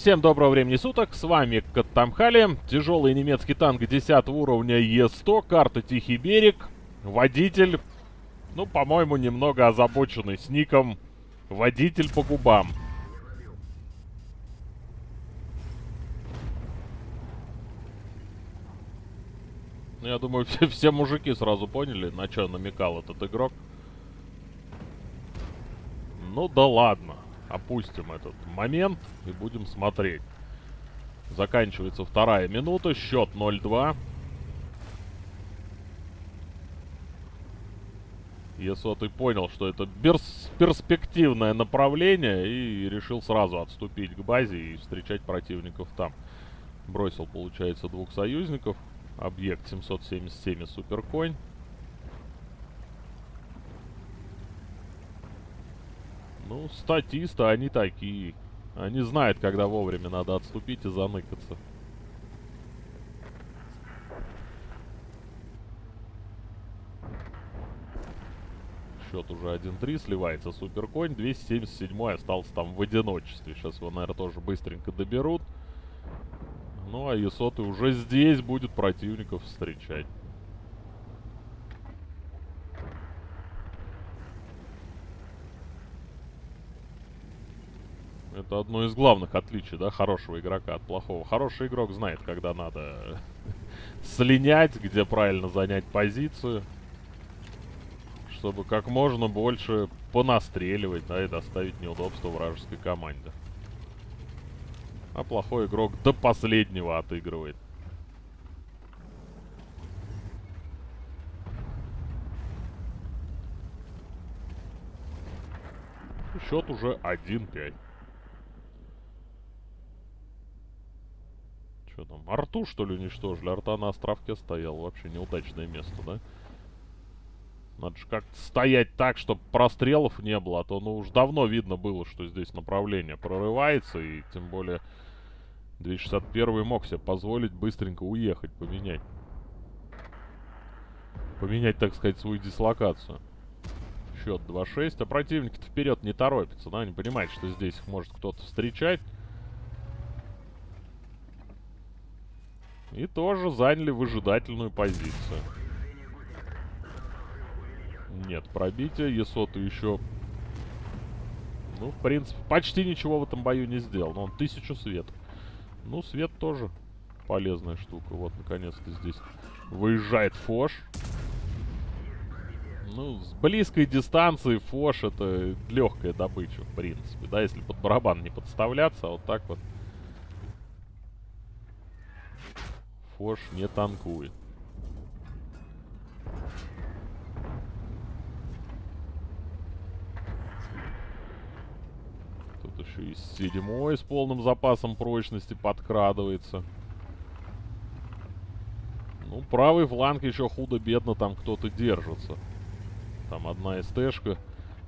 Всем доброго времени суток, с вами Каттамхали, тяжелый немецкий танк 10 уровня Е100, карта Тихий берег, водитель, ну, по-моему, немного озабоченный с ником Водитель по губам. Ну, я думаю, все, все мужики сразу поняли, на что намекал этот игрок. Ну да ладно. Опустим этот момент и будем смотреть. Заканчивается вторая минута, счет 0-2. Если ты понял, что это перспективное направление и решил сразу отступить к базе и встречать противников там. Бросил, получается, двух союзников. Объект 777 Суперконь. Ну, статисты, они такие. Они знают, когда вовремя надо отступить и заныкаться. Счет уже 1-3, сливается Суперконь. 277 остался там в одиночестве. Сейчас его, наверное, тоже быстренько доберут. Ну, а Есоты уже здесь будет противников встречать. Это одно из главных отличий, да, хорошего игрока от плохого. Хороший игрок знает, когда надо слинять, где правильно занять позицию. Чтобы как можно больше понастреливать, да, и доставить неудобства вражеской команде. А плохой игрок до последнего отыгрывает. Счет уже 1-5. Что арту что ли уничтожили? Арта на островке стоял. Вообще неудачное место, да? Надо же как-то стоять так, чтобы прострелов не было. А то, ну, уж давно видно было, что здесь направление прорывается. И тем более 261 мог себе позволить быстренько уехать, поменять. Поменять, так сказать, свою дислокацию. Счет 2-6. А противники-то вперед не торопятся, да? Они понимают, что здесь их может кто-то встречать. И тоже заняли выжидательную позицию. Нет, пробитие. Есоту еще... Ну, в принципе, почти ничего в этом бою не сделал. Но он тысячу светов. Ну, свет тоже полезная штука. Вот, наконец-то здесь выезжает Фош. Ну, с близкой дистанции Фош это легкая добыча, в принципе. Да, если под барабан не подставляться, а вот так вот. Фош не танкует. Тут еще и седьмой с полным запасом прочности подкрадывается. Ну, правый фланг еще худо-бедно там кто-то держится. Там одна СТшка,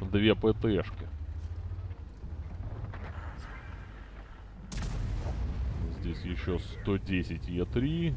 две ПТшки. Здесь еще 110 Е3.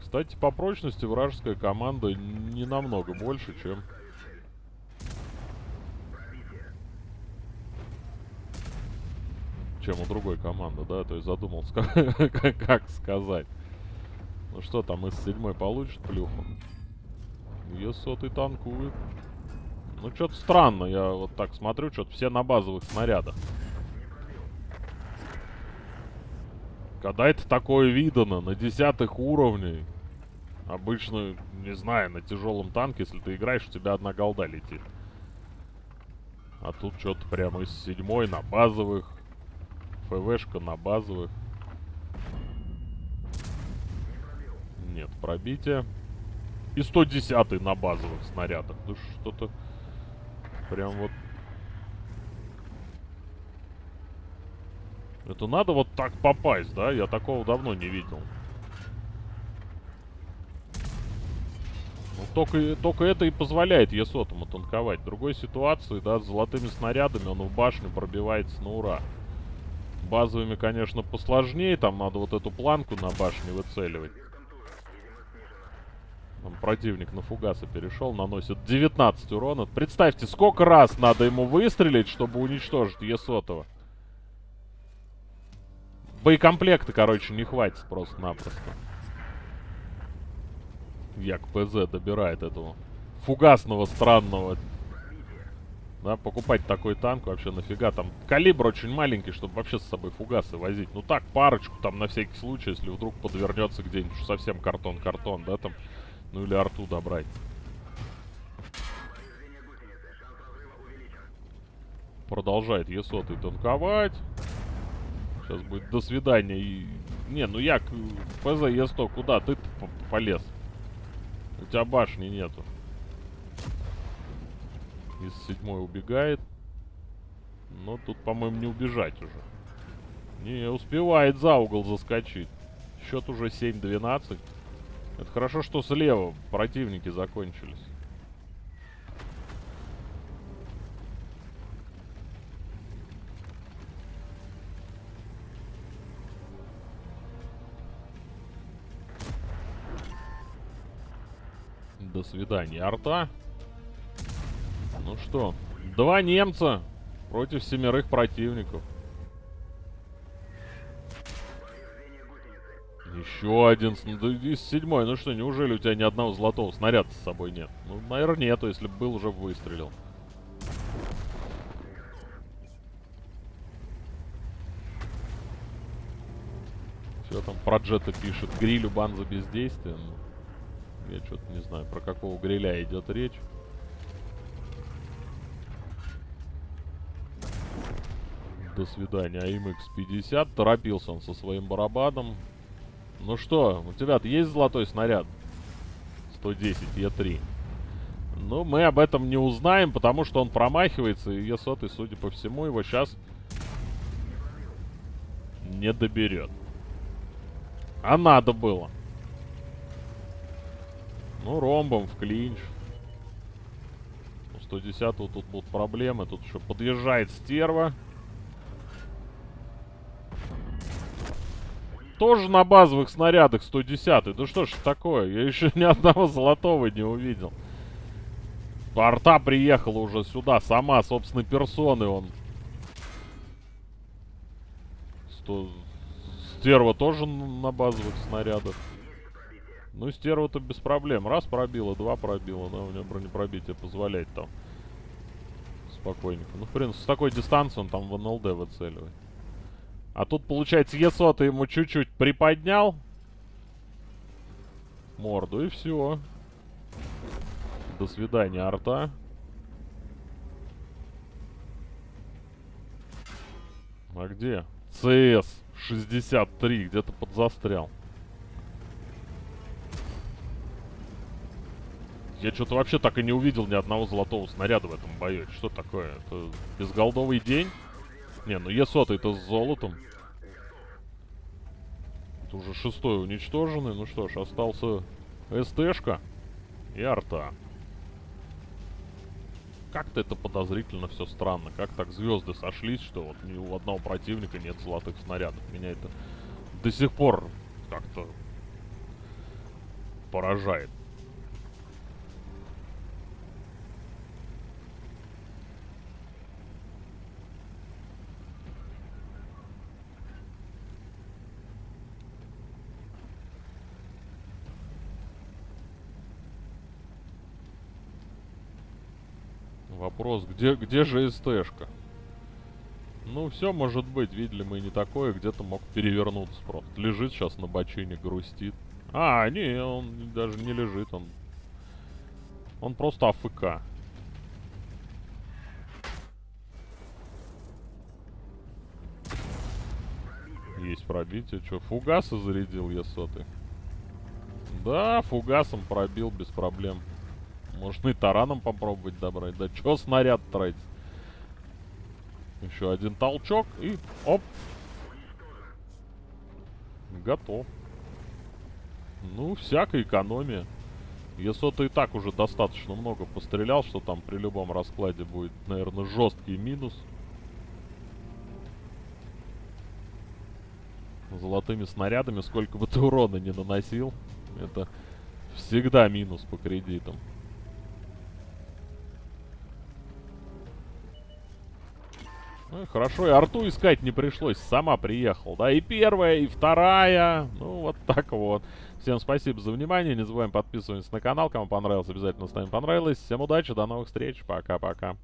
Кстати, по прочности вражеская команда не намного больше, чем... Чем у другой команды, да? То есть задумался, как, сказать. Ну что там, из седьмой получит плюху? Е-сотый танкует. Ну, что-то странно. Я вот так смотрю, что-то все на базовых снарядах. Когда это такое видано на десятых уровнях, обычно, не знаю, на тяжелом танке, если ты играешь, у тебя одна голда летит. А тут что-то прямо из седьмой на базовых. ФВшка на базовых. Нет, пробитие. И 110 на базовых снарядах. Да что-то... Прям вот... Это надо вот так попасть, да? Я такого давно не видел. Ну, только, только это и позволяет Есотому танковать. В другой ситуации, да, с золотыми снарядами он в башню пробивается на ура. Базовыми, конечно, посложнее. Там надо вот эту планку на башне выцеливать. Противник на фугасы перешел, наносит 19 урона. Представьте, сколько раз надо ему выстрелить, чтобы уничтожить Есотова. Боекомплекта, короче, не хватит просто-напросто. Як ПЗ добирает этого фугасного странного. Да, покупать такой танк вообще нафига. Там калибр очень маленький, чтобы вообще с собой фугасы возить. Ну так, парочку там на всякий случай, если вдруг подвернется где-нибудь совсем картон-картон, да, там. Ну или арту добрать. Продолжает Есотый танковать. Сейчас будет до свидания. И... Не, ну як, ПЗ Е100, куда ты полез? У тебя башни нету. Из седьмой убегает. Но тут, по-моему, не убежать уже. Не, успевает за угол заскочить. Счет уже 7-12. Это хорошо, что слева противники закончились. До свидания, арта. Ну что, два немца против семерых противников. Еще один. Да, из седьмой. Ну что, неужели у тебя ни одного золотого снаряда с собой нет? Ну, наверное, нету, если бы был, уже выстрелил. Все там про джета пишет. Грилю бан за бездействие. Ну, я что-то не знаю, про какого гриля идет речь. До свидания. АМХ-50. Торопился он со своим барабаном. Ну что, у тебя есть золотой снаряд? 110 Е3. Ну, мы об этом не узнаем, потому что он промахивается, и Е100, судя по всему, его сейчас не доберет. А надо было. Ну, ромбом в клинч. У 110 тут будут проблемы. Тут еще подъезжает стерва. Тоже на базовых снарядах 110 Да что ж такое? Я еще ни одного золотого не увидел. Арта приехала уже сюда, сама, собственной персоны он. 100... Стерва тоже на базовых снарядах. Ну, стерва-то без проблем. Раз пробила, два пробила. Да, у нее бронепробитие позволяет там. Спокойненько. Ну, в принципе, с такой дистанции он там в НЛД выцеливает. А тут, получается, Есота ему чуть-чуть приподнял морду, и все. До свидания, арта. А где? ЦС-63, где-то подзастрял. Я что-то вообще так и не увидел ни одного золотого снаряда в этом бою. Что такое? Это безголдовый день? Не, ну Е100 это с золотом. Это уже шестой уничтоженный. Ну что ж, остался СТшка и арта. Как-то это подозрительно все странно. Как так звезды сошлись, что вот ни у одного противника нет золотых снарядов. Меня это до сих пор как-то поражает. Вопрос, где, где же СТшка? Ну, все может быть. Видели мы не такое. Где-то мог перевернуться просто. Лежит сейчас на бочине, грустит. А, не, он даже не лежит. Он, он просто АФК. Есть пробитие. Что, фугасы зарядил я сотый? Да, фугасом пробил без проблем. Можно и тараном попробовать добрать. Да чё снаряд тратить? Еще один толчок и оп. Готов. Ну, всякая экономия. Если ты и так уже достаточно много пострелял, что там при любом раскладе будет, наверное, жесткий минус. Золотыми снарядами, сколько бы ты урона не наносил, это Всегда минус по кредитам. Ну и хорошо, и арту искать не пришлось, сама приехал, да, и первая, и вторая, ну вот так вот. Всем спасибо за внимание, не забываем подписываться на канал, кому понравилось, обязательно ставим понравилось. Всем удачи, до новых встреч, пока-пока.